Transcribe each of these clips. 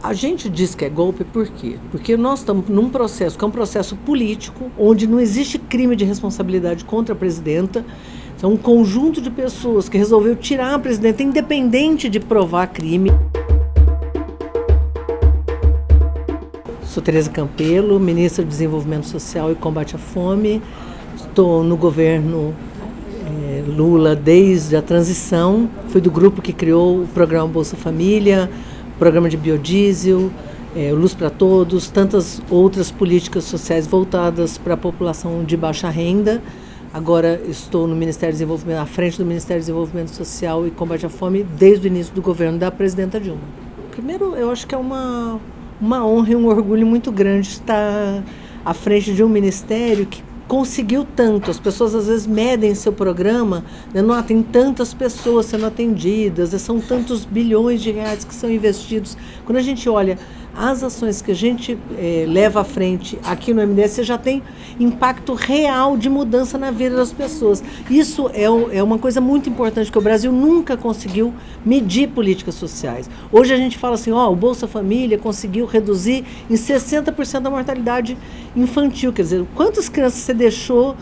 A gente diz que é golpe por quê? Porque nós estamos num processo que é um processo político, onde não existe crime de responsabilidade contra a presidenta. São um conjunto de pessoas que resolveu tirar a presidenta, independente de provar crime. Sou Tereza Campelo, ministra do Desenvolvimento Social e Combate à Fome. Estou no governo é, Lula desde a transição. Fui do grupo que criou o programa Bolsa Família, programa de biodiesel, é, Luz para Todos, tantas outras políticas sociais voltadas para a população de baixa renda. Agora estou no Ministério do Desenvolvimento, à frente do Ministério do Desenvolvimento Social e Combate à Fome desde o início do governo da presidenta Dilma. Primeiro, eu acho que é uma, uma honra e um orgulho muito grande estar à frente de um ministério que conseguiu tanto. As pessoas às vezes medem seu programa, né? não tem tantas pessoas sendo atendidas, são tantos bilhões de reais que são investidos. Quando a gente olha as ações que a gente é, leva à frente aqui no MDS, já tem impacto real de mudança na vida das pessoas. Isso é, é uma coisa muito importante, que o Brasil nunca conseguiu medir políticas sociais. Hoje a gente fala assim, ó, o Bolsa Família conseguiu reduzir em 60% a mortalidade infantil. Quer dizer, quantas crianças você deixou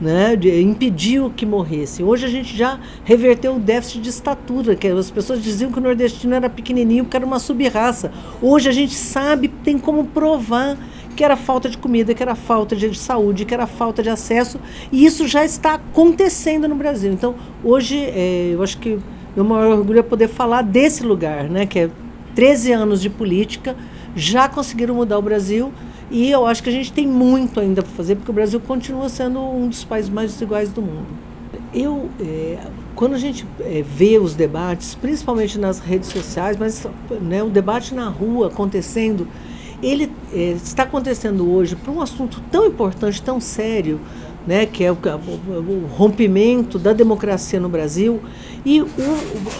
né, de, impediu que morressem. Hoje a gente já reverteu o déficit de estatura, que as pessoas diziam que o nordestino era pequenininho porque era uma subraça. Hoje a gente sabe, tem como provar que era falta de comida, que era falta de saúde, que era falta de acesso, e isso já está acontecendo no Brasil. Então, hoje, é, eu acho que meu maior orgulho é poder falar desse lugar, né, que é 13 anos de política, já conseguiram mudar o Brasil, e eu acho que a gente tem muito ainda para fazer, porque o Brasil continua sendo um dos países mais desiguais do mundo. Eu, é, quando a gente é, vê os debates, principalmente nas redes sociais, mas né, o debate na rua acontecendo, ele é, está acontecendo hoje por um assunto tão importante, tão sério, né, que é o, o, rompimento da democracia no Brasil, e o,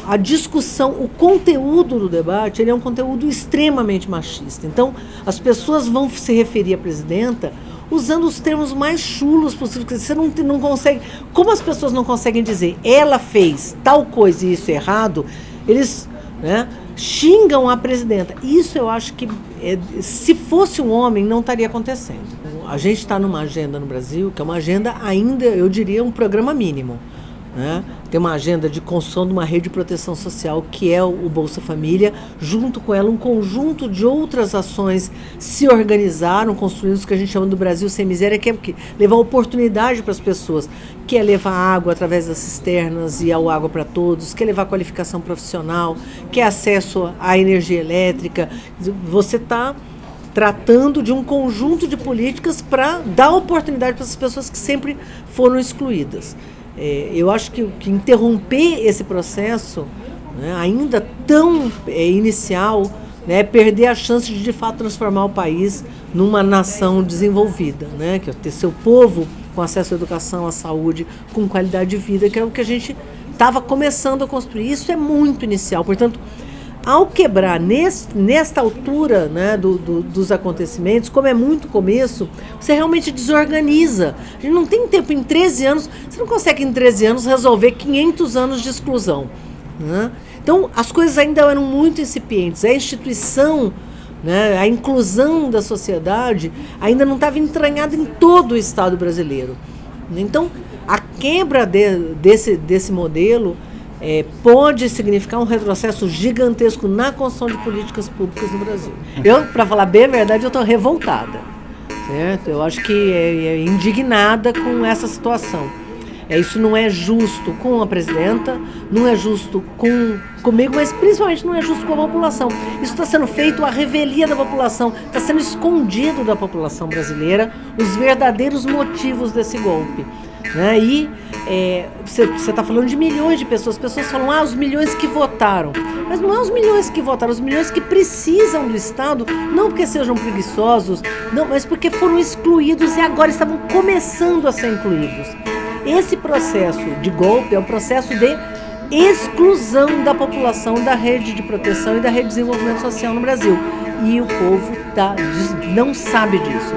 a discussão, o conteúdo do debate, ele é um conteúdo extremamente machista. Então, as pessoas vão se referir à presidenta usando os termos mais chulos possíveis. Você não, não consegue. Como as pessoas não conseguem dizer ela fez tal coisa e isso é errado, eles né, xingam a presidenta. Isso eu acho que, é, se fosse um homem, não estaria acontecendo. A gente está numa agenda no Brasil que é uma agenda ainda, eu diria, um programa mínimo. Né? Tem uma agenda de construção de uma rede de proteção social que é o Bolsa Família, junto com ela um conjunto de outras ações se organizaram, construindo o que a gente chama do Brasil sem miséria, que é levar oportunidade para as pessoas, que é levar água através das cisternas e ao água para todos, que é levar qualificação profissional, que é acesso à energia elétrica. Você está tratando de um conjunto de políticas para dar oportunidade para essas pessoas que sempre foram excluídas. É, eu acho que, que, interromper esse processo, né, ainda tão é, inicial, né, é perder a chance de de fato transformar o país numa nação desenvolvida, né, que é ter seu povo com acesso à educação, à saúde, com qualidade de vida, que é o que a gente estava começando a construir. Isso é muito inicial, portanto, ao quebrar nesse, nesta altura né, do, do, dos acontecimentos, como é muito começo, você realmente desorganiza. A gente não tem tempo em 13 anos, você não consegue em 13 anos resolver 500 anos de exclusão. Né? Então, as coisas ainda eram muito incipientes. A instituição, né, a inclusão da sociedade ainda não estava entranhada em todo o Estado brasileiro. Então, a quebra de, desse, desse modelo é, pode significar um retrocesso gigantesco na construção de políticas públicas no Brasil. Eu, para falar bem a verdade, eu estou revoltada. Certo? Eu acho que é, é indignada com essa situação. É, isso não é justo com a presidenta, não é justo com comigo, mas principalmente não é justo com a população. Isso está sendo feito à revelia da população, está sendo escondido da população brasileira os verdadeiros motivos desse golpe. Né? E é, você está falando de milhões de pessoas. As pessoas falam, ah, os milhões que votaram. Mas não é os milhões que votaram, os milhões que precisam do Estado, não porque sejam preguiçosos, não, mas porque foram excluídos e agora estavam começando a ser incluídos. Esse processo de golpe é um processo de exclusão da população da rede de proteção e da rede de desenvolvimento social no Brasil. E o povo tá, não sabe disso.